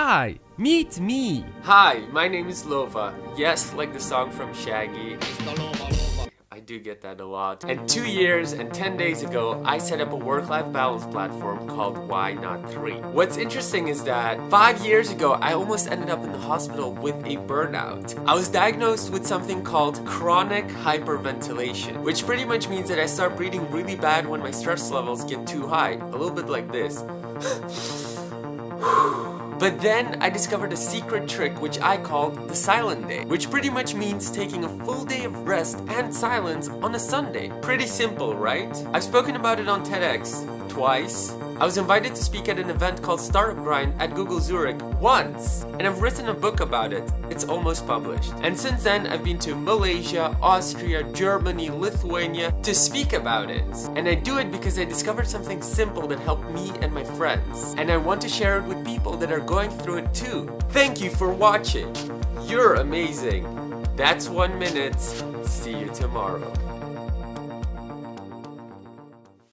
Hi, meet me. Hi, my name is Lova. Yes, like the song from Shaggy. I do get that a lot. And two years and 10 days ago, I set up a work-life balance platform called Why Not 3. What's interesting is that five years ago, I almost ended up in the hospital with a burnout. I was diagnosed with something called chronic hyperventilation, which pretty much means that I start breathing really bad when my stress levels get too high. A little bit like this. But then I discovered a secret trick which I called the silent day, which pretty much means taking a full day of rest and silence on a Sunday. Pretty simple, right? I've spoken about it on TEDx twice. I was invited to speak at an event called Startup Grind at Google Zurich once, and I've written a book about it. It's almost published. And since then, I've been to Malaysia, Austria, Germany, Lithuania to speak about it. And I do it because I discovered something simple that helped me and my friends. And I want to share it with people that are going through it too. Thank you for watching. You're amazing. That's one minute. See you tomorrow.